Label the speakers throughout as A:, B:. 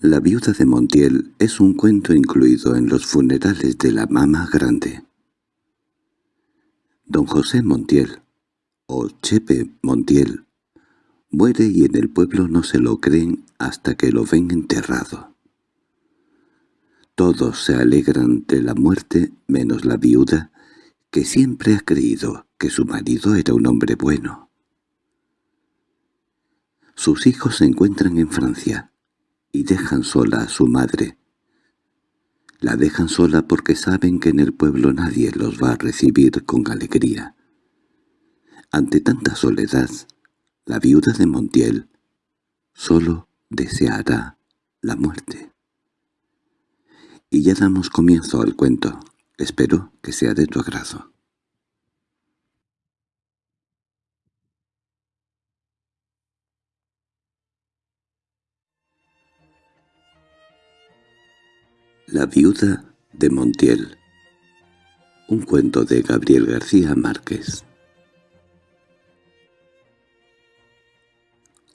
A: La viuda de Montiel es un cuento incluido en los funerales de la Mama Grande. Don José Montiel, o Chepe Montiel, muere y en el pueblo no se lo creen hasta que lo ven enterrado. Todos se alegran de la muerte menos la viuda, que siempre ha creído que su marido era un hombre bueno. Sus hijos se encuentran en Francia, y dejan sola a su madre. La dejan sola porque saben que en el pueblo nadie los va a recibir con alegría. Ante tanta soledad, la viuda de Montiel solo deseará la muerte. Y ya damos comienzo al cuento. Espero que sea de tu agrado. La viuda de Montiel Un cuento de Gabriel García Márquez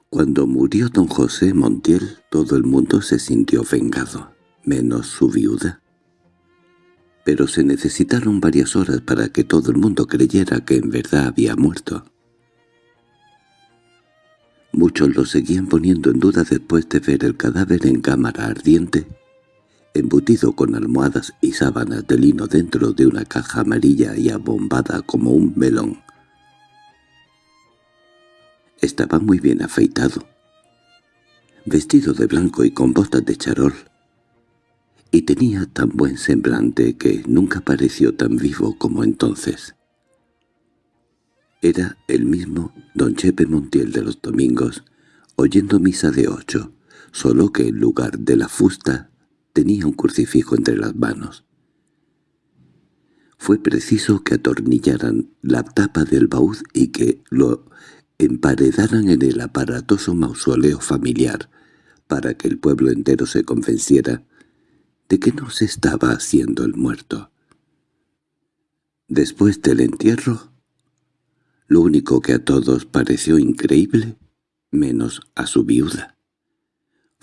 A: Cuando murió don José Montiel, todo el mundo se sintió vengado, menos su viuda. Pero se necesitaron varias horas para que todo el mundo creyera que en verdad había muerto. Muchos lo seguían poniendo en duda después de ver el cadáver en cámara ardiente embutido con almohadas y sábanas de lino dentro de una caja amarilla y abombada como un melón. Estaba muy bien afeitado, vestido de blanco y con botas de charol, y tenía tan buen semblante que nunca pareció tan vivo como entonces. Era el mismo don Chepe Montiel de los domingos, oyendo misa de ocho, solo que en lugar de la fusta tenía un crucifijo entre las manos. Fue preciso que atornillaran la tapa del baúd y que lo emparedaran en el aparatoso mausoleo familiar para que el pueblo entero se convenciera de que no se estaba haciendo el muerto. Después del entierro, lo único que a todos pareció increíble, menos a su viuda,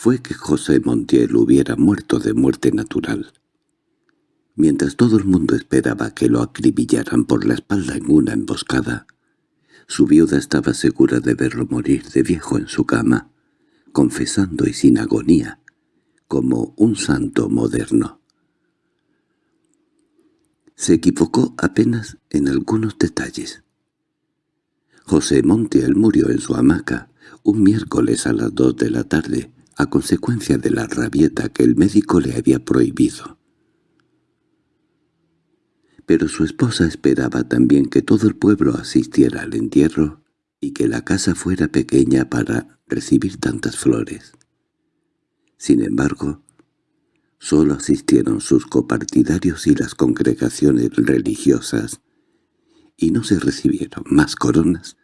A: fue que José Montiel hubiera muerto de muerte natural. Mientras todo el mundo esperaba que lo acribillaran por la espalda en una emboscada, su viuda estaba segura de verlo morir de viejo en su cama, confesando y sin agonía, como un santo moderno. Se equivocó apenas en algunos detalles. José Montiel murió en su hamaca un miércoles a las dos de la tarde, a consecuencia de la rabieta que el médico le había prohibido. Pero su esposa esperaba también que todo el pueblo asistiera al entierro y que la casa fuera pequeña para recibir tantas flores. Sin embargo, solo asistieron sus copartidarios y las congregaciones religiosas, y no se recibieron más coronas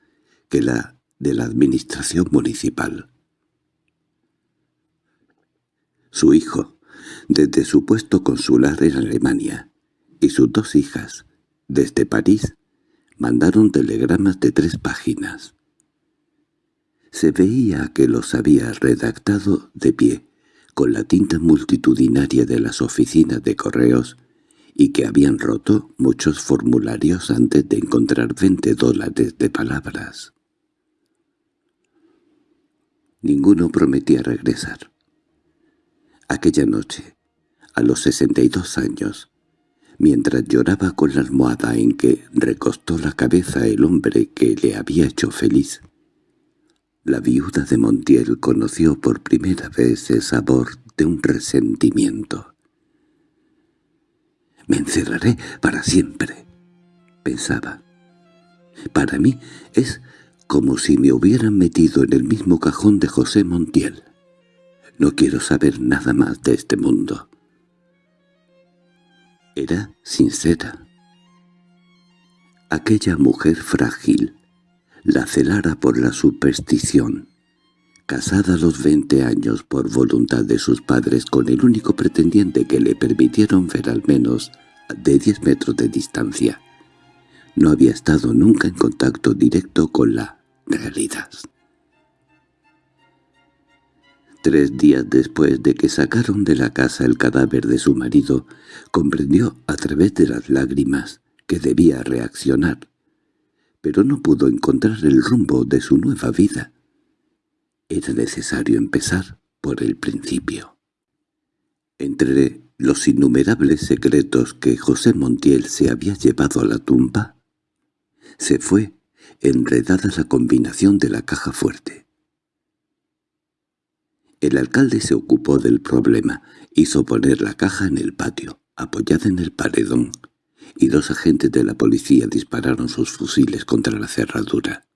A: que la de la administración municipal. Su hijo, desde su puesto consular en Alemania, y sus dos hijas, desde París, mandaron telegramas de tres páginas. Se veía que los había redactado de pie, con la tinta multitudinaria de las oficinas de correos, y que habían roto muchos formularios antes de encontrar veinte dólares de palabras. Ninguno prometía regresar. Aquella noche, a los sesenta y dos años, mientras lloraba con la almohada en que recostó la cabeza el hombre que le había hecho feliz, la viuda de Montiel conoció por primera vez el sabor de un resentimiento. «Me encerraré para siempre», pensaba. «Para mí es como si me hubieran metido en el mismo cajón de José Montiel». No quiero saber nada más de este mundo. Era sincera. Aquella mujer frágil, la celara por la superstición, casada a los veinte años por voluntad de sus padres con el único pretendiente que le permitieron ver al menos de diez metros de distancia, no había estado nunca en contacto directo con la realidad. Tres días después de que sacaron de la casa el cadáver de su marido, comprendió a través de las lágrimas que debía reaccionar, pero no pudo encontrar el rumbo de su nueva vida. Era necesario empezar por el principio. Entre los innumerables secretos que José Montiel se había llevado a la tumba, se fue enredada la combinación de la caja fuerte. El alcalde se ocupó del problema, hizo poner la caja en el patio, apoyada en el paredón, y dos agentes de la policía dispararon sus fusiles contra la cerradura.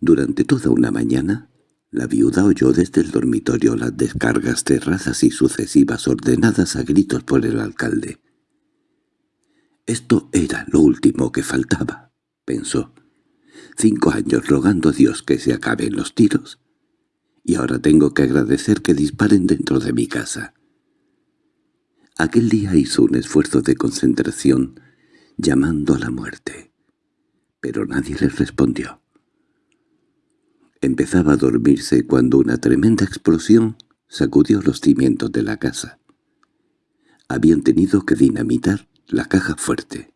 A: Durante toda una mañana, la viuda oyó desde el dormitorio las descargas terrazas y sucesivas ordenadas a gritos por el alcalde. Esto era lo último que faltaba, pensó. Cinco años rogando a Dios que se acaben los tiros, y ahora tengo que agradecer que disparen dentro de mi casa. Aquel día hizo un esfuerzo de concentración, llamando a la muerte, pero nadie le respondió. Empezaba a dormirse cuando una tremenda explosión sacudió los cimientos de la casa. Habían tenido que dinamitar la caja fuerte.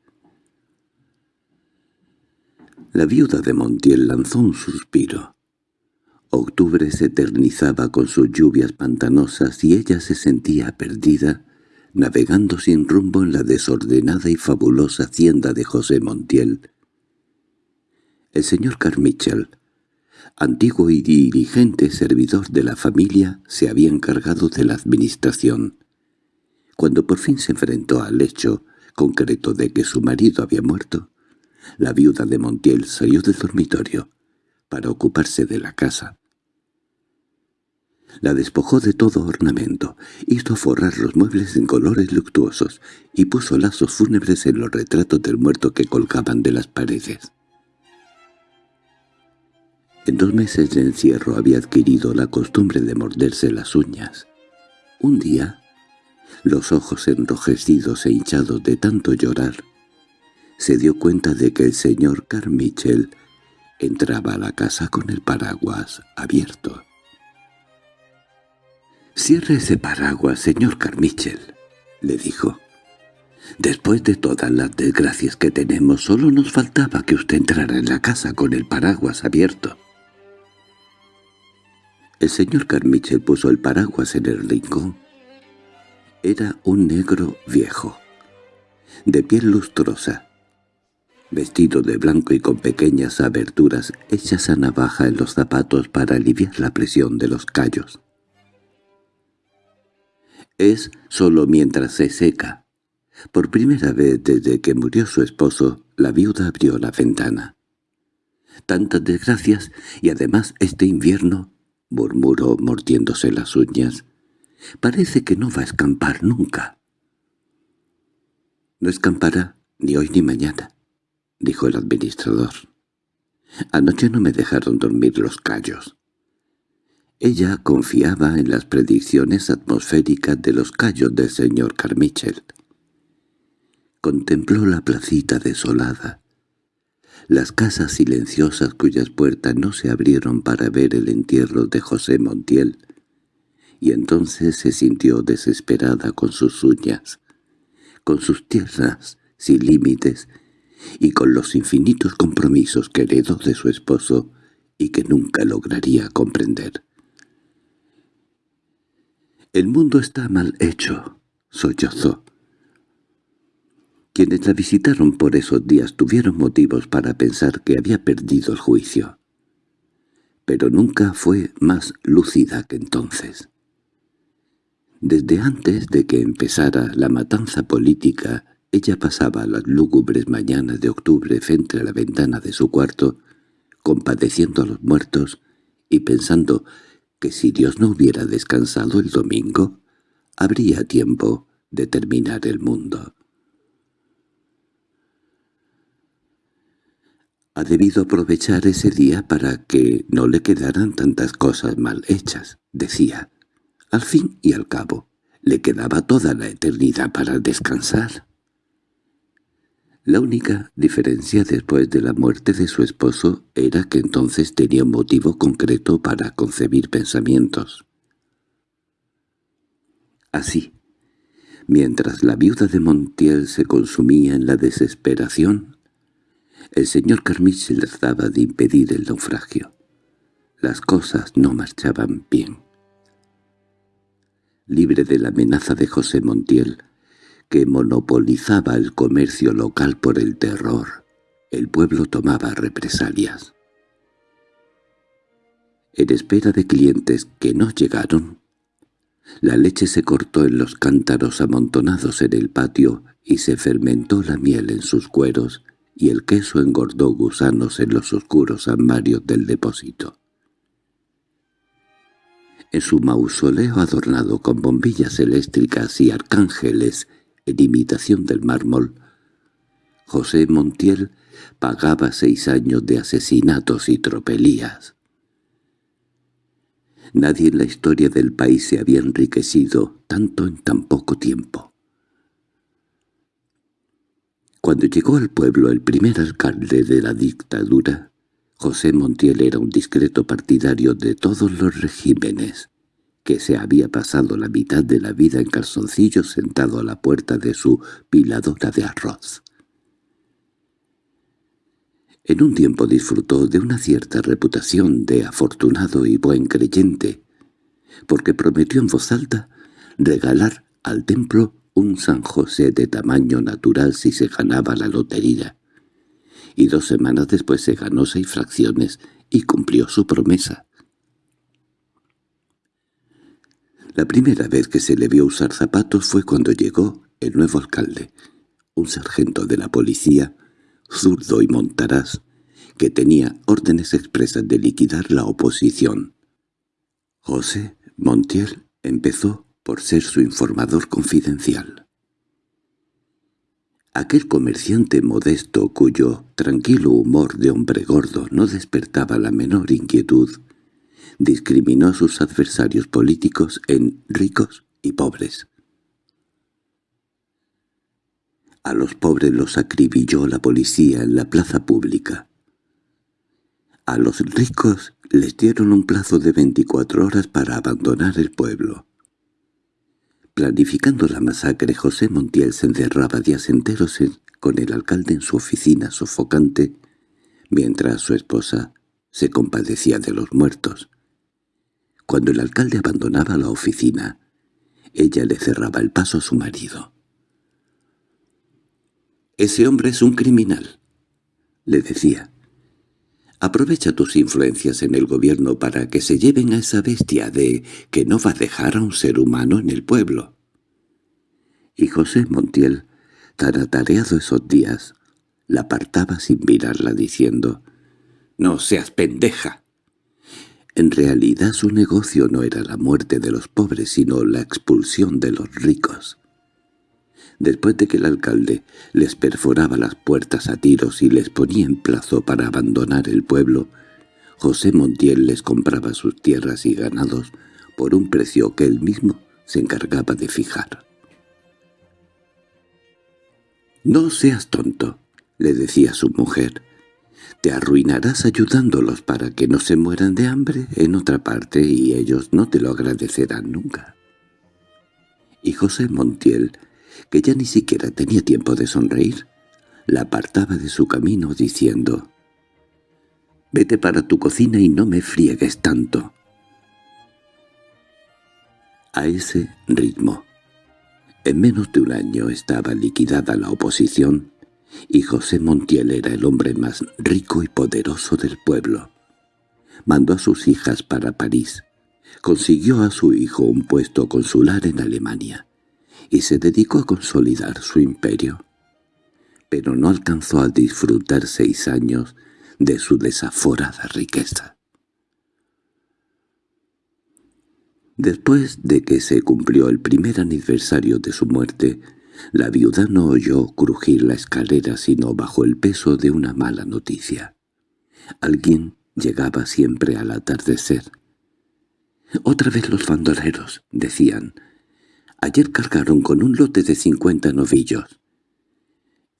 A: La viuda de Montiel lanzó un suspiro. Octubre se eternizaba con sus lluvias pantanosas y ella se sentía perdida, navegando sin rumbo en la desordenada y fabulosa hacienda de José Montiel. El señor Carmichael antiguo y dirigente servidor de la familia, se había encargado de la administración. Cuando por fin se enfrentó al hecho concreto de que su marido había muerto, la viuda de Montiel salió del dormitorio para ocuparse de la casa. La despojó de todo ornamento, hizo forrar los muebles en colores luctuosos y puso lazos fúnebres en los retratos del muerto que colgaban de las paredes. En dos meses de encierro había adquirido la costumbre de morderse las uñas. Un día, los ojos enrojecidos e hinchados de tanto llorar, se dio cuenta de que el señor Carmichel entraba a la casa con el paraguas abierto. «Cierre ese paraguas, señor Carmichel», le dijo. «Después de todas las desgracias que tenemos, solo nos faltaba que usted entrara en la casa con el paraguas abierto». El señor Carmichael puso el paraguas en el rincón. Era un negro viejo, de piel lustrosa, vestido de blanco y con pequeñas aberturas hechas a navaja en los zapatos para aliviar la presión de los callos. Es solo mientras se seca. Por primera vez desde que murió su esposo, la viuda abrió la ventana. Tantas desgracias y además este invierno murmuró mordiéndose las uñas. «Parece que no va a escampar nunca». «No escampará ni hoy ni mañana», dijo el administrador. «Anoche no me dejaron dormir los callos». Ella confiaba en las predicciones atmosféricas de los callos del señor Carmichel. Contempló la placita desolada, las casas silenciosas cuyas puertas no se abrieron para ver el entierro de José Montiel, y entonces se sintió desesperada con sus uñas, con sus tierras sin límites y con los infinitos compromisos que heredó de su esposo y que nunca lograría comprender. «El mundo está mal hecho», sollozó. Quienes la visitaron por esos días tuvieron motivos para pensar que había perdido el juicio. Pero nunca fue más lúcida que entonces. Desde antes de que empezara la matanza política, ella pasaba las lúgubres mañanas de octubre frente a la ventana de su cuarto, compadeciendo a los muertos y pensando que si Dios no hubiera descansado el domingo, habría tiempo de terminar el mundo. Ha debido aprovechar ese día para que no le quedaran tantas cosas mal hechas, decía. Al fin y al cabo, le quedaba toda la eternidad para descansar. La única diferencia después de la muerte de su esposo era que entonces tenía un motivo concreto para concebir pensamientos. Así, mientras la viuda de Montiel se consumía en la desesperación, el señor Carmichael trataba de impedir el naufragio. Las cosas no marchaban bien. Libre de la amenaza de José Montiel, que monopolizaba el comercio local por el terror, el pueblo tomaba represalias. En espera de clientes que no llegaron, la leche se cortó en los cántaros amontonados en el patio y se fermentó la miel en sus cueros y el queso engordó gusanos en los oscuros armarios del depósito. En su mausoleo adornado con bombillas eléctricas y arcángeles en imitación del mármol, José Montiel pagaba seis años de asesinatos y tropelías. Nadie en la historia del país se había enriquecido tanto en tan poco tiempo. Cuando llegó al pueblo el primer alcalde de la dictadura, José Montiel era un discreto partidario de todos los regímenes, que se había pasado la mitad de la vida en calzoncillos sentado a la puerta de su piladora de arroz. En un tiempo disfrutó de una cierta reputación de afortunado y buen creyente, porque prometió en voz alta regalar al templo un San José de tamaño natural si se ganaba la lotería. Y dos semanas después se ganó seis fracciones y cumplió su promesa. La primera vez que se le vio usar zapatos fue cuando llegó el nuevo alcalde, un sargento de la policía, zurdo y montaraz, que tenía órdenes expresas de liquidar la oposición. José Montiel empezó por ser su informador confidencial. Aquel comerciante modesto cuyo tranquilo humor de hombre gordo no despertaba la menor inquietud, discriminó a sus adversarios políticos en ricos y pobres. A los pobres los acribilló la policía en la plaza pública. A los ricos les dieron un plazo de 24 horas para abandonar el pueblo. Planificando la masacre, José Montiel se encerraba días enteros con el alcalde en su oficina sofocante, mientras su esposa se compadecía de los muertos. Cuando el alcalde abandonaba la oficina, ella le cerraba el paso a su marido. «Ese hombre es un criminal», le decía. «Aprovecha tus influencias en el gobierno para que se lleven a esa bestia de que no va a dejar a un ser humano en el pueblo». Y José Montiel, tan atareado esos días, la apartaba sin mirarla diciendo «No seas pendeja». En realidad su negocio no era la muerte de los pobres, sino la expulsión de los ricos. Después de que el alcalde les perforaba las puertas a tiros y les ponía en plazo para abandonar el pueblo, José Montiel les compraba sus tierras y ganados por un precio que él mismo se encargaba de fijar. «No seas tonto», le decía su mujer, te arruinarás ayudándolos para que no se mueran de hambre en otra parte y ellos no te lo agradecerán nunca. Y José Montiel, que ya ni siquiera tenía tiempo de sonreír, la apartaba de su camino diciendo «Vete para tu cocina y no me friegues tanto». A ese ritmo, en menos de un año estaba liquidada la oposición y José Montiel era el hombre más rico y poderoso del pueblo. Mandó a sus hijas para París, consiguió a su hijo un puesto consular en Alemania, y se dedicó a consolidar su imperio. Pero no alcanzó a disfrutar seis años de su desaforada riqueza. Después de que se cumplió el primer aniversario de su muerte, la viuda no oyó crujir la escalera sino bajo el peso de una mala noticia. Alguien llegaba siempre al atardecer. «Otra vez los bandoleros», decían. «Ayer cargaron con un lote de cincuenta novillos».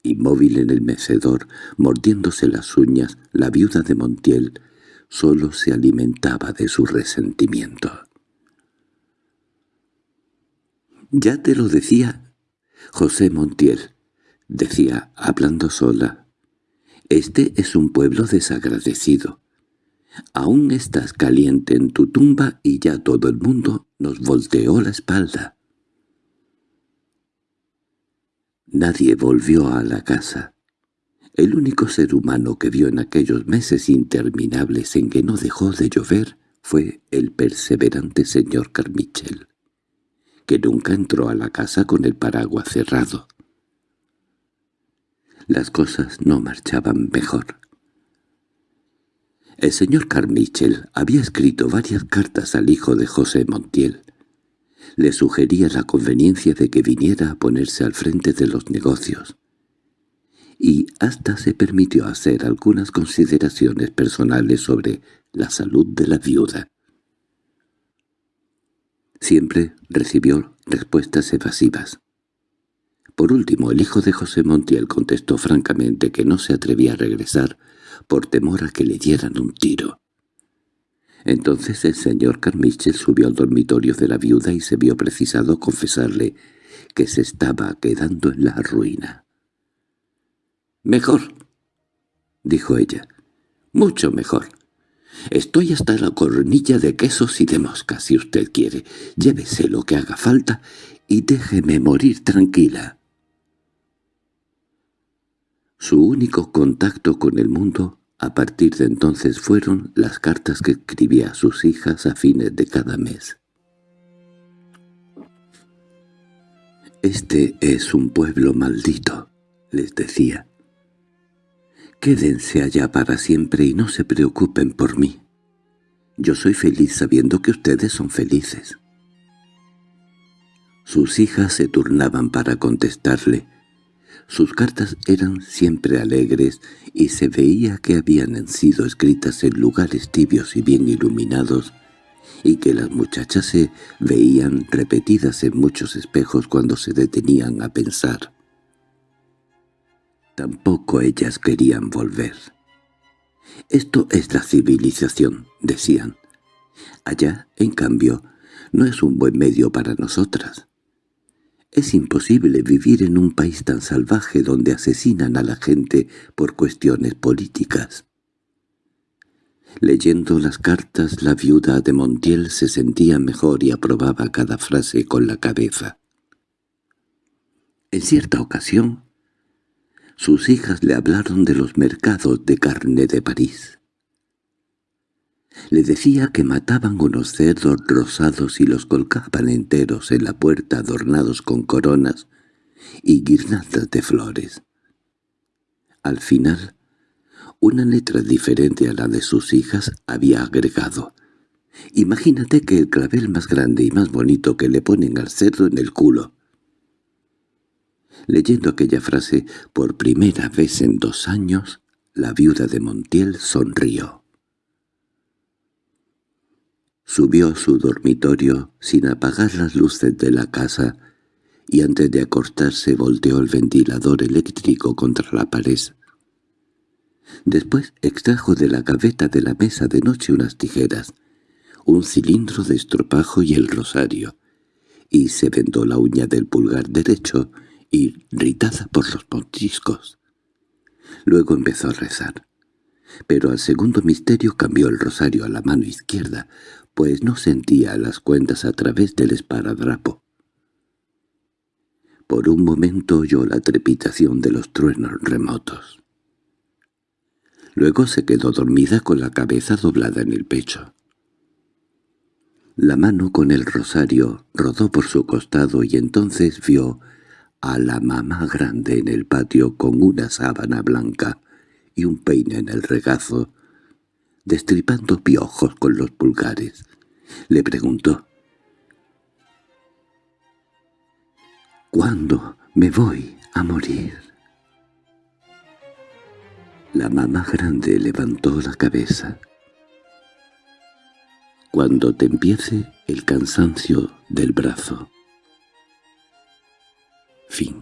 A: Inmóvil en el mecedor, mordiéndose las uñas, la viuda de Montiel solo se alimentaba de su resentimiento. «Ya te lo decía José Montiel», decía, hablando sola. «Este es un pueblo desagradecido. Aún estás caliente en tu tumba y ya todo el mundo nos volteó la espalda». Nadie volvió a la casa. El único ser humano que vio en aquellos meses interminables en que no dejó de llover fue el perseverante señor Carmichel, que nunca entró a la casa con el paraguas cerrado. Las cosas no marchaban mejor. El señor Carmichel había escrito varias cartas al hijo de José Montiel, le sugería la conveniencia de que viniera a ponerse al frente de los negocios. Y hasta se permitió hacer algunas consideraciones personales sobre la salud de la viuda. Siempre recibió respuestas evasivas. Por último, el hijo de José Montiel contestó francamente que no se atrevía a regresar por temor a que le dieran un tiro. Entonces el señor Carmichael subió al dormitorio de la viuda y se vio precisado confesarle que se estaba quedando en la ruina. «Mejor», dijo ella, «mucho mejor. Estoy hasta la cornilla de quesos y de moscas, si usted quiere. Llévese lo que haga falta y déjeme morir tranquila». Su único contacto con el mundo a partir de entonces fueron las cartas que escribía a sus hijas a fines de cada mes. «Este es un pueblo maldito», les decía. «Quédense allá para siempre y no se preocupen por mí. Yo soy feliz sabiendo que ustedes son felices». Sus hijas se turnaban para contestarle, sus cartas eran siempre alegres y se veía que habían sido escritas en lugares tibios y bien iluminados y que las muchachas se veían repetidas en muchos espejos cuando se detenían a pensar. Tampoco ellas querían volver. «Esto es la civilización», decían. «Allá, en cambio, no es un buen medio para nosotras». Es imposible vivir en un país tan salvaje donde asesinan a la gente por cuestiones políticas. Leyendo las cartas, la viuda de Montiel se sentía mejor y aprobaba cada frase con la cabeza. En cierta ocasión, sus hijas le hablaron de los mercados de carne de París. Le decía que mataban unos cerdos rosados y los colgaban enteros en la puerta adornados con coronas y guirnaldas de flores. Al final, una letra diferente a la de sus hijas había agregado «Imagínate que el clavel más grande y más bonito que le ponen al cerdo en el culo». Leyendo aquella frase por primera vez en dos años, la viuda de Montiel sonrió. Subió a su dormitorio sin apagar las luces de la casa y antes de acostarse volteó el ventilador eléctrico contra la pared. Después extrajo de la gaveta de la mesa de noche unas tijeras, un cilindro de estropajo y el rosario, y se vendó la uña del pulgar derecho, irritada por los pontiscos. Luego empezó a rezar. Pero al segundo misterio cambió el rosario a la mano izquierda, pues no sentía las cuentas a través del esparadrapo. Por un momento oyó la trepitación de los truenos remotos. Luego se quedó dormida con la cabeza doblada en el pecho. La mano con el rosario rodó por su costado y entonces vio a la mamá grande en el patio con una sábana blanca y un peine en el regazo, destripando piojos con los pulgares. Le preguntó. «¿Cuándo me voy a morir?» La mamá grande levantó la cabeza. «Cuando te empiece el cansancio del brazo». Fin